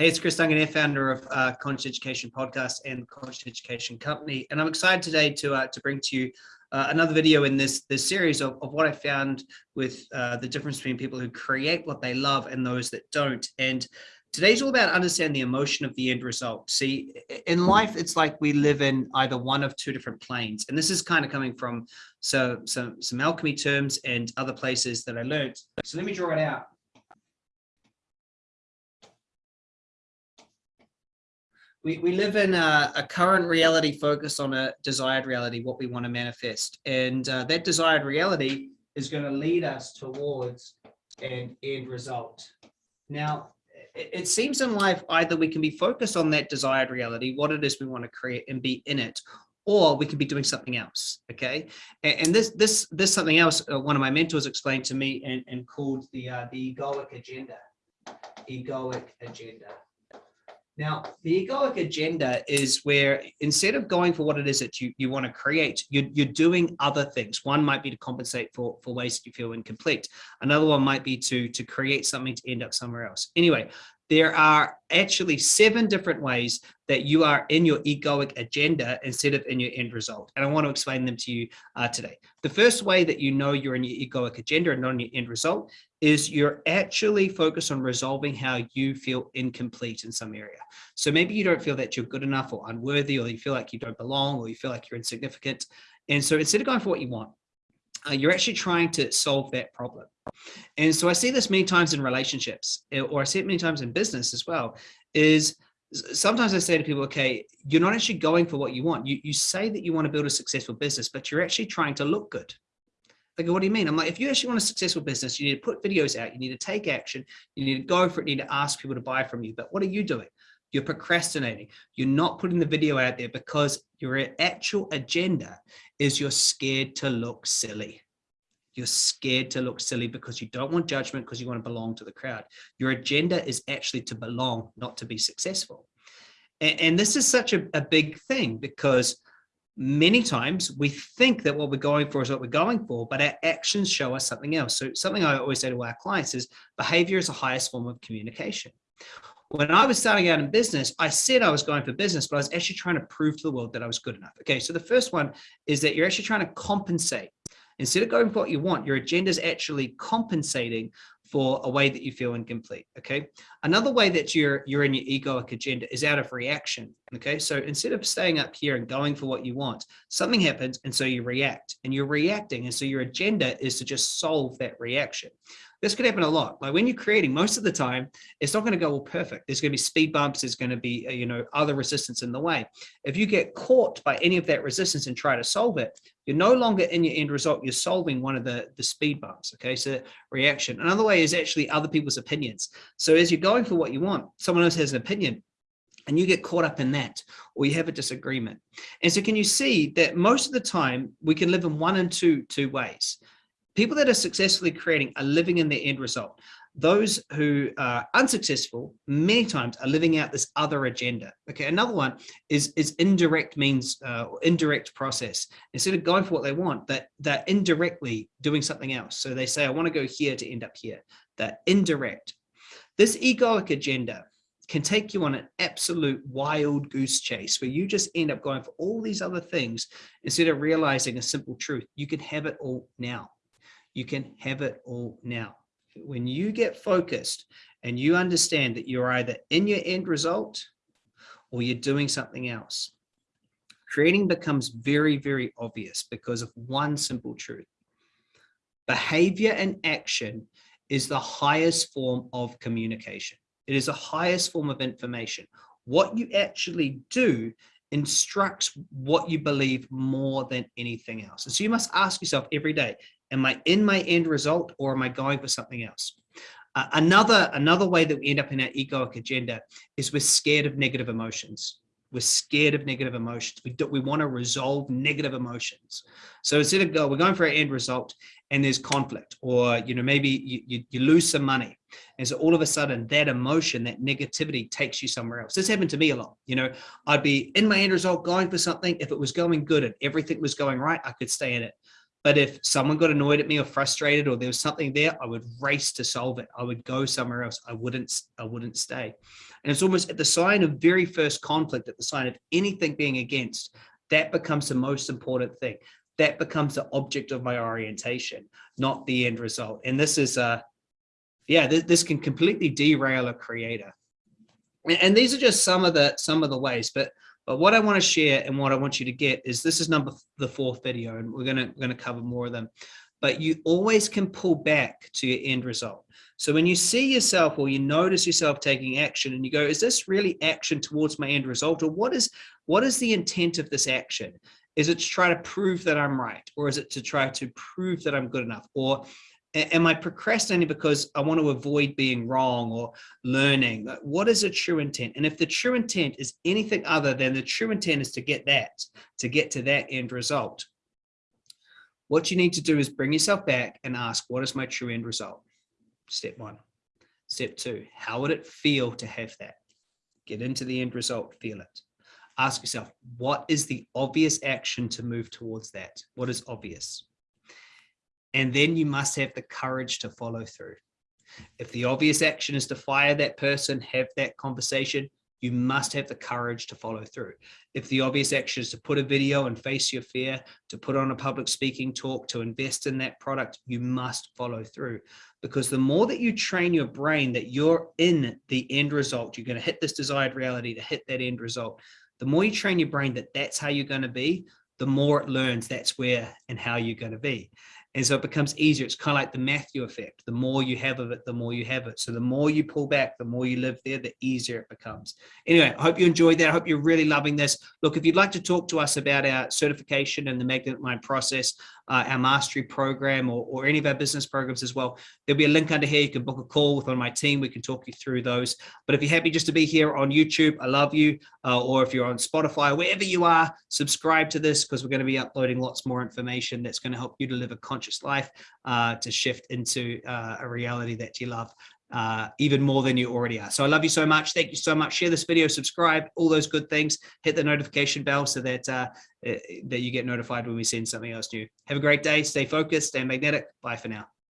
Hey, it's Chris Duncan, founder of uh, Conscious Education Podcast and Conscious Education Company, and I'm excited today to uh, to bring to you uh, another video in this this series of, of what I found with uh, the difference between people who create what they love and those that don't. And today's all about understanding the emotion of the end result. See, in life, it's like we live in either one of two different planes, and this is kind of coming from so some some alchemy terms and other places that I learned. So let me draw it out. We, we live in a, a, current reality focused on a desired reality, what we want to manifest. And uh, that desired reality is going to lead us towards an end result. Now, it, it seems in life either we can be focused on that desired reality, what it is we want to create and be in it, or we can be doing something else. Okay. And, and this, this, this something else, uh, one of my mentors explained to me and, and called the, uh, the egoic agenda, egoic agenda. Now, the egoic agenda is where instead of going for what it is that you, you want to create, you're, you're doing other things. One might be to compensate for, for ways that you feel incomplete. Another one might be to, to create something to end up somewhere else. Anyway, there are actually seven different ways that you are in your egoic agenda instead of in your end result. And I want to explain them to you uh, today. The first way that you know you're in your egoic agenda and not in your end result is you're actually focused on resolving how you feel incomplete in some area. So maybe you don't feel that you're good enough or unworthy, or you feel like you don't belong, or you feel like you're insignificant. And so instead of going for what you want, uh, you're actually trying to solve that problem. And so I see this many times in relationships, eh, or I see it many times in business as well, is sometimes I say to people, okay, you're not actually going for what you want. You, you say that you want to build a successful business, but you're actually trying to look good. They go, what do you mean? I'm like, if you actually want a successful business, you need to put videos out, you need to take action, you need to go for it, you need to ask people to buy from you. But what are you doing? You're procrastinating. You're not putting the video out there because your actual agenda is you're scared to look silly. You're scared to look silly because you don't want judgment because you want to belong to the crowd. Your agenda is actually to belong, not to be successful. And, and this is such a, a big thing because many times we think that what we're going for is what we're going for, but our actions show us something else. So something I always say to our clients is behavior is the highest form of communication. When I was starting out in business, I said I was going for business, but I was actually trying to prove to the world that I was good enough. Okay, so the first one is that you're actually trying to compensate Instead of going for what you want, your agenda is actually compensating for a way that you feel incomplete. Okay. Another way that you're you're in your egoic agenda is out of reaction. Okay. So instead of staying up here and going for what you want, something happens and so you react and you're reacting. And so your agenda is to just solve that reaction. This could happen a lot. Like when you're creating, most of the time, it's not going to go all perfect. There's going to be speed bumps. There's going to be, uh, you know, other resistance in the way. If you get caught by any of that resistance and try to solve it, you're no longer in your end result. You're solving one of the, the speed bumps. Okay. So reaction. Another way is actually other people's opinions. So as you're going for what you want, someone else has an opinion and you get caught up in that or you have a disagreement. And so can you see that most of the time we can live in one and two, two ways people that are successfully creating are living in their end result. Those who are unsuccessful many times are living out this other agenda. Okay, another one is is indirect means uh, indirect process. Instead of going for what they want, that they're indirectly doing something else. So they say, I want to go here to end up here. That indirect. This egoic agenda can take you on an absolute wild goose chase where you just end up going for all these other things instead of realizing a simple truth. You can have it all now you can have it all now. When you get focused and you understand that you're either in your end result or you're doing something else, creating becomes very, very obvious because of one simple truth. Behavior and action is the highest form of communication. It is the highest form of information. What you actually do instructs what you believe more than anything else. And so you must ask yourself every day, Am I in my end result or am I going for something else? Uh, another, another way that we end up in our egoic agenda is we're scared of negative emotions. We're scared of negative emotions. We, we want to resolve negative emotions. So instead of go, we're going for an end result and there's conflict or, you know, maybe you, you, you lose some money. And so all of a sudden that emotion, that negativity takes you somewhere else. This happened to me a lot. You know, I'd be in my end result going for something. If it was going good and everything was going right, I could stay in it. But if someone got annoyed at me or frustrated or there was something there, I would race to solve it. I would go somewhere else. I wouldn't, I wouldn't stay. And it's almost at the sign of very first conflict, at the sign of anything being against, that becomes the most important thing. That becomes the object of my orientation, not the end result. And this is, a, yeah, this, this can completely derail a creator. And, and these are just some of the some of the ways, but but what I want to share and what I want you to get is this is number the fourth video, and we're gonna we're gonna cover more of them. But you always can pull back to your end result. So when you see yourself or you notice yourself taking action and you go, is this really action towards my end result? Or what is what is the intent of this action? Is it to try to prove that I'm right? Or is it to try to prove that I'm good enough? Or am I procrastinating because I want to avoid being wrong or learning? What is a true intent? And if the true intent is anything other than the true intent is to get that, to get to that end result, what you need to do is bring yourself back and ask, what is my true end result? Step one. Step two, how would it feel to have that? Get into the end result, feel it. Ask yourself, what is the obvious action to move towards that? What is obvious? And then you must have the courage to follow through. If the obvious action is to fire that person, have that conversation, you must have the courage to follow through. If the obvious action is to put a video and face your fear, to put on a public speaking talk, to invest in that product, you must follow through. Because the more that you train your brain that you're in the end result, you're going to hit this desired reality to hit that end result. The more you train your brain that that's how you're going to be, the more it learns that's where and how you're going to be. And so it becomes easier. It's kind of like the Matthew effect. The more you have of it, the more you have it. So the more you pull back, the more you live there, the easier it becomes. Anyway, I hope you enjoyed that. I hope you're really loving this. Look, if you'd like to talk to us about our certification and the Magnet Mind process, uh, our mastery program or, or any of our business programs as well, there'll be a link under here. You can book a call with one of my team. We can talk you through those. But if you're happy just to be here on YouTube, I love you. Uh, or if you're on Spotify, wherever you are, subscribe to this because we're going to be uploading lots more information that's going to help you live a conscious life, uh, to shift into uh, a reality that you love uh, even more than you already are. So I love you so much. Thank you so much. Share this video, subscribe, all those good things. Hit the notification bell so that uh, eh, that you get notified when we send something else new. Have a great day. Stay focused, stay magnetic. Bye for now.